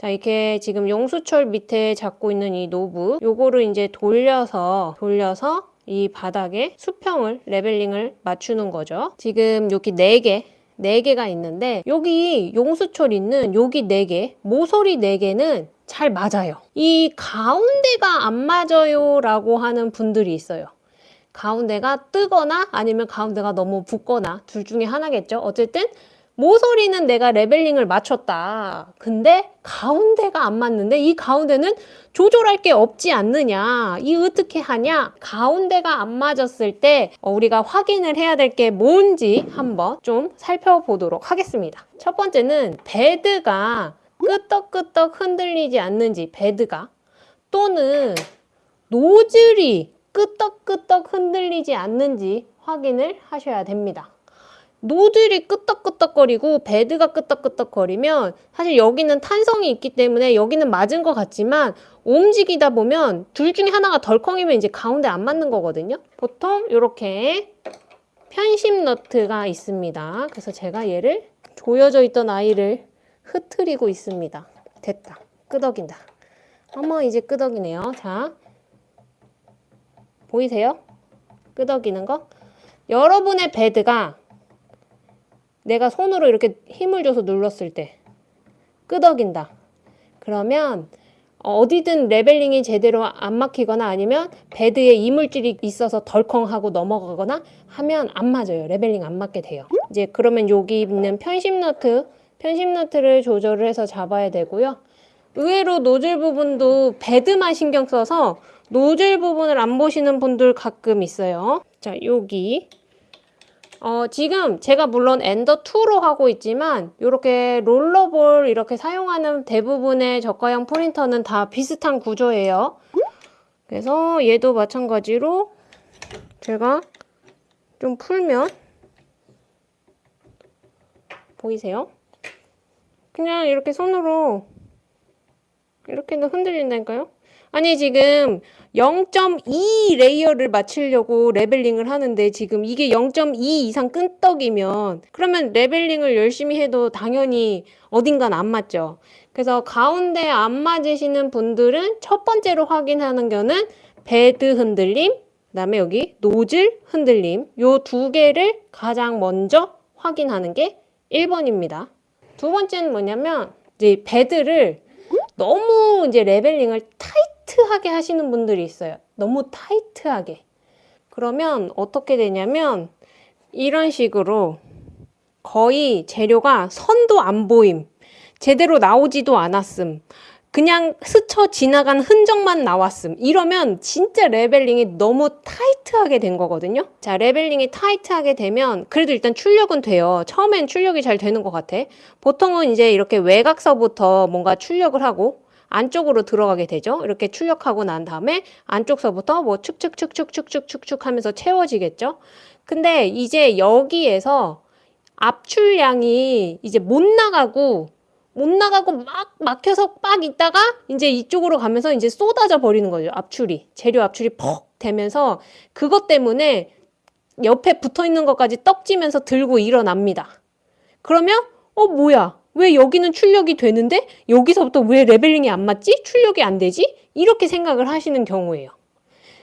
자, 이렇게 지금 용수철 밑에 잡고 있는 이 knob, 요거를 이제 돌려서, 돌려서 이 바닥에 수평을, leveling을 맞추는 거죠. 지금 여기 4개, 4개가 있는데, 여기 용수철 있는 여기 4개, 모서리 4개는 잘 맞아요. 이 가운데가 안 맞아요 라고 하는 분들이 있어요. 가운데가 뜨거나 아니면 가운데가 너무 붙거나 둘 중에 하나겠죠. 어쨌든 모서리는 내가 leveling을 맞췄다. 근데 가운데가 안 맞는데 이 가운데는 조절할 게 없지 않느냐. 이 어떻게 하냐? 가운데가 안 맞았을 때 어, 우리가 확인을 해야 될 게 뭔지 한번 좀 살펴보도록 하겠습니다. 첫 번째는 bed가 끄떡끄떡 흔들리지 않는지 bed가 또는 노즐이 끄떡끄떡 흔들리지 않는지 확인을 하셔야 됩니다. 노즐이 끄떡끄떡거리고 베드가 끄떡끄떡거리면 사실 여기는 탄성이 있기 때문에 여기는 맞은 것 같지만 움직이다 보면 둘 중에 하나가 덜컹이면 이제 가운데 안 맞는 거거든요. 보통 이렇게 편심 너트가 있습니다. 그래서 제가 얘를 조여져 있던 아이를 흐트리고 있습니다. 됐다. 끄덕인다. 어머 이제 끄덕이네요. 자 보이세요? 끄덕이는 거? 여러분의 bed가 내가 손으로 이렇게 힘을 줘서 눌렀을 때 끄덕인다. 그러면 어디든 leveling이 제대로 안 맞거나 아니면 bed에 이물질이 있어서 덜컹하고 넘어가거나 하면 안 맞아요. leveling 안 맞게 돼요. 이제 그러면 여기 있는 편심 너트, 편심 너트를 조절을 해서 잡아야 되고요. 의외로 노즐 부분도 베드만 신경 써서 노즐 부분을 안 보시는 분들 가끔 있어요. 자, 여기 어, 지금 제가 물론 엔더 2로 하고 있지만 이렇게 롤러볼 이렇게 사용하는 대부분의 저가형 프린터는 다 비슷한 구조예요. 그래서 얘도 마찬가지로 제가 좀 풀면 보이세요? 그냥 이렇게 손으로 이렇게는 흔들린다니까요? 아니 지금 0.2 layer를 맞추려고 leveling을 하는데 지금 이게 0.2 이상 끈떡이면 그러면 leveling을 열심히 해도 당연히 어딘간 안 맞죠. 그래서 가운데 안 맞으시는 분들은 첫 번째로 확인하는 거는 bed 흔들림, 그 다음에 여기 노즐 흔들림 요 두 개를 가장 먼저 확인하는 게 1번입니다. 두 번째는 뭐냐면 이제 bed를 너무 이제 leveling을 타이트하게 하시는 분들이 있어요. 너무 타이트하게. 그러면 어떻게 되냐면 이런 식으로 거의 재료가 선도 안 보임. 제대로 나오지도 않았음. 그냥 스쳐 지나간 흔적만 나왔음. 이러면 진짜 leveling이 너무 타이트하게 된 거거든요. 자, leveling이 타이트하게 되면 그래도 일단 출력은 돼요. 처음엔 출력이 잘 되는 것 같아. 보통은 이제 이렇게 외곽서부터 뭔가 출력을 하고 안쪽으로 들어가게 되죠. 이렇게 출력하고 난 다음에 안쪽서부터 뭐 축축축축축축축축 하면서 채워지겠죠. 근데 이제 여기에서 압출량이 이제 못 나가고 못 나가고 막 막혀서 빡 있다가 이제 이쪽으로 가면서 이제 쏟아져 버리는 거죠. 압출이. 재료 압출이 퍽 되면서 그것 때문에 옆에 붙어 있는 것까지 떡지면서 들고 일어납니다. 그러면 어 뭐야? 왜 여기는 출력이 되는데 여기서부터 왜 leveling이 안 맞지? 출력이 안 되지? 이렇게 생각을 하시는 경우예요.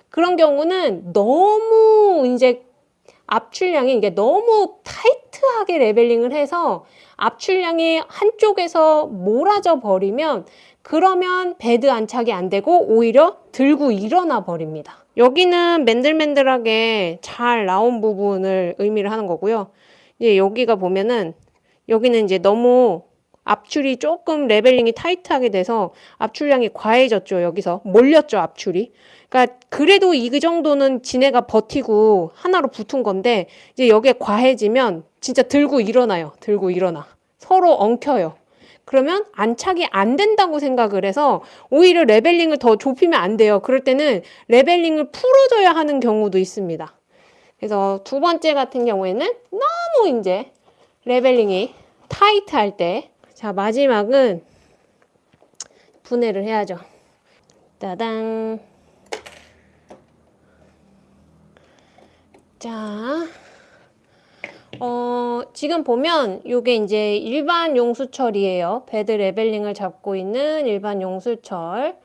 그런 경우는 너무 이제 압출량이 이게 너무 타이트하게 leveling을 해서 압출량이 한쪽에서 몰아져 버리면 그러면 bed 안착이 안 되고 오히려 들고 일어나 버립니다. 여기는 맨들맨들하게 잘 나온 부분을 의미를 하는 거고요. 이제 여기가 보면은 여기는 이제 너무 압출이 조금 leveling이 타이트하게 돼서 압출량이 과해졌죠. 여기서 몰렸죠. 압출이. 그러니까 그래도 이 정도는 지네가 버티고 하나로 붙은 건데 이제 여기에 과해지면 진짜 들고 일어나요. 들고 일어나. 서로 엉켜요. 그러면 안착이 안 된다고 생각을 해서 오히려 leveling을 더 좁히면 안 돼요. 그럴 때는 leveling을 풀어줘야 하는 경우도 있습니다. 그래서 두 번째 같은 경우에는 너무 이제 leveling이 타이트할 때 자, 마지막은 분해를 해야죠. 따당. 자, 어, 지금 보면 이게 이제 일반 용수철이에요. bed leveling을 잡고 있는 일반 용수철.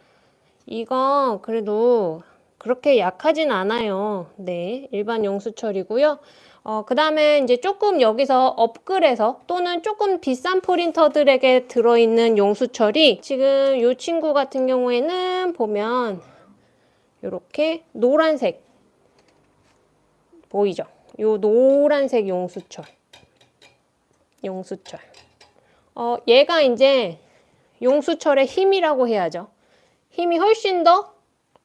이거 그래도 그렇게 약하진 않아요. 네, 일반 용수철이고요. 어, 그 다음에 이제 조금 여기서 업글해서 또는 조금 비싼 프린터들에게 들어있는 용수철이 지금 이 친구 같은 경우에는 보면 이렇게 노란색 보이죠? 요 노란색 용수철 용수철 어, 얘가 이제 용수철의 힘이라고 해야죠. 힘이 훨씬 더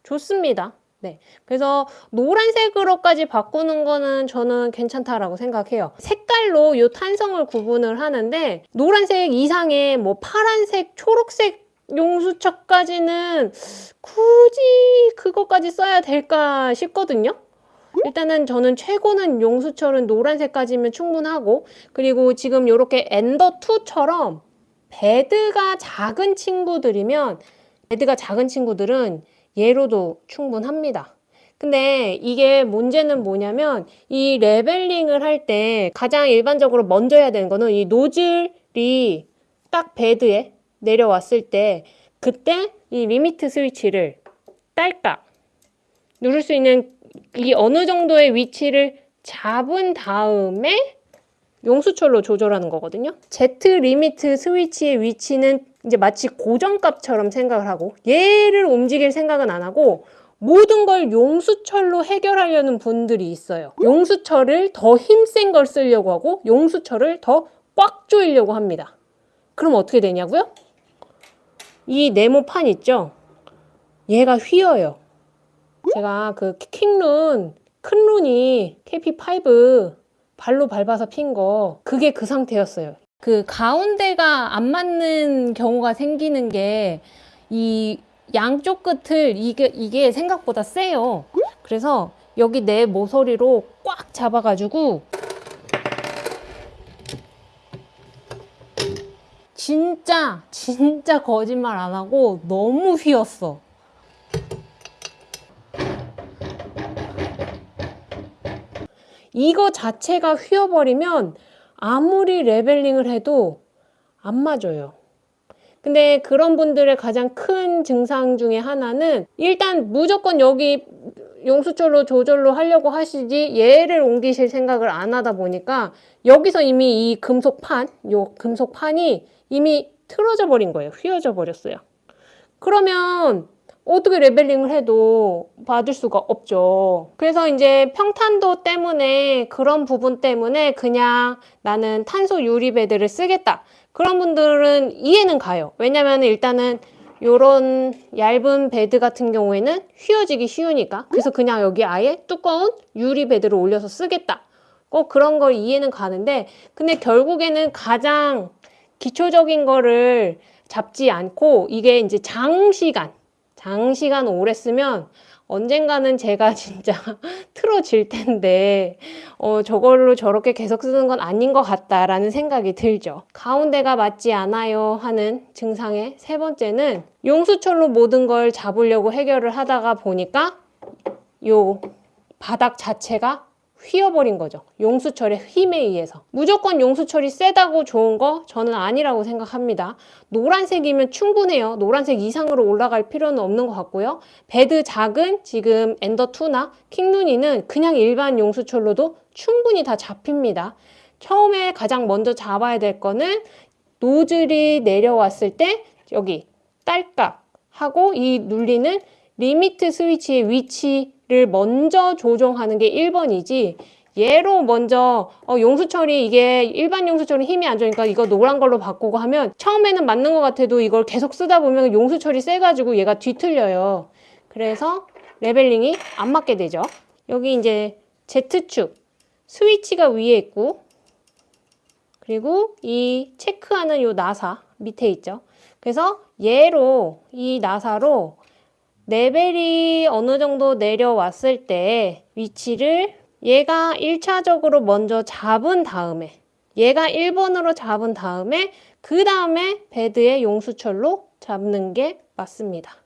좋습니다. 네. 그래서 노란색으로까지 바꾸는 거는 저는 괜찮다라고 생각해요. 색깔로 이 탄성을 구분을 하는데 노란색 이상의 뭐 파란색, 초록색 용수철까지는 굳이 그것까지 써야 될까 싶거든요. 일단은 저는 최고는 용수철은 노란색까지면 충분하고 그리고 지금 이렇게 엔더2처럼 bed가 작은 친구들이면 bed가 작은 친구들은 얘로도 충분합니다. 근데 이게 문제는 뭐냐면 이 leveling을 할 때 가장 일반적으로 먼저 해야 되는 거는 이 노즐이 딱 bed에 내려왔을 때 그때 이 limit switch를 딸깍 누를 수 있는 이 어느 정도의 위치를 잡은 다음에 용수철로 조절하는 거거든요. Z 리미트 스위치의 위치는 이제 마치 고정값처럼 생각을 하고 얘를 움직일 생각은 안 하고 모든 걸 용수철로 해결하려는 분들이 있어요. 용수철을 더 힘센 걸 쓰려고 하고 용수철을 더 꽉 조이려고 합니다. 그럼 어떻게 되냐고요? 이 네모판 있죠? 얘가 휘어요. 제가 그 킹룬, 큰 룬이 KP5 발로 밟아서 핀 거 그게 그 상태였어요. 그 가운데가 안 맞는 경우가 생기는 게 이 양쪽 끝을 이게 이게 생각보다 세요. 그래서 여기 내 모서리로 꽉 잡아가지고 진짜 진짜 거짓말 안 하고 너무 휘었어. 이거 자체가 휘어버리면 아무리 레벨링을 해도 안 맞아요. 근데 그런 분들의 가장 큰 증상 중에 하나는 일단 무조건 여기 용수철로 조절로 하려고 하시지 얘를 옮기실 생각을 안 하다 보니까 여기서 이미 이 금속판, 요 금속판이 이미 틀어져 버린 거예요. 휘어져 버렸어요. 그러면 어떻게 leveling을 해도 받을 수가 없죠. 그래서 이제 평탄도 때문에 그런 부분 때문에 그냥 나는 탄소 유리bed를 쓰겠다. 그런 분들은 이해는 가요. 왜냐면 일단은 요런 얇은 bed 같은 경우에는 휘어지기 쉬우니까 그래서 그냥 여기 아예 두꺼운 유리 베드를 올려서 쓰겠다. 꼭 그런 걸 이해는 가는데 근데 결국에는 가장 기초적인 거를 잡지 않고 이게 이제 장시간 장시간 오래 쓰면 언젠가는 제가 진짜 틀어질 텐데 어, 저걸로 저렇게 계속 쓰는 건 아닌 것 같다라는 생각이 들죠. 가운데가 맞지 않아요 하는 증상의 세 번째는 용수철로 모든 걸 잡으려고 해결을 하다가 보니까 요 바닥 자체가 휘어버린 거죠. 용수철의 힘에 의해서. 무조건 용수철이 세다고 좋은 거 저는 아니라고 생각합니다. 노란색이면 충분해요. 노란색 이상으로 올라갈 필요는 없는 것 같고요. bed 작은 지금 엔더2나 킹눈이는 그냥 일반 용수철로도 충분히 다 잡힙니다. 처음에 가장 먼저 잡아야 될 거는 노즐이 내려왔을 때 여기 딸깍 하고 이 눌리는 limit switch의 위치 를 먼저 조정하는 게 1번이지 얘로 먼저 어, 용수철이 이게 일반 용수철은 힘이 안 좋으니까 이거 노란 걸로 바꾸고 하면 처음에는 맞는 것 같아도 이걸 계속 쓰다 보면 용수철이 세가지고 얘가 뒤틀려요. 그래서 leveling이 안 맞게 되죠. 여기 이제 Z축 스위치가 위에 있고 그리고 이 체크하는 요 나사 밑에 있죠. 그래서 얘로 이 나사로 레벨이 어느 정도 내려왔을 때 위치를 얘가 1차적으로 먼저 잡은 다음에 얘가 1번으로 잡은 다음에 그 다음에 베드의 용수철로 잡는 게 맞습니다.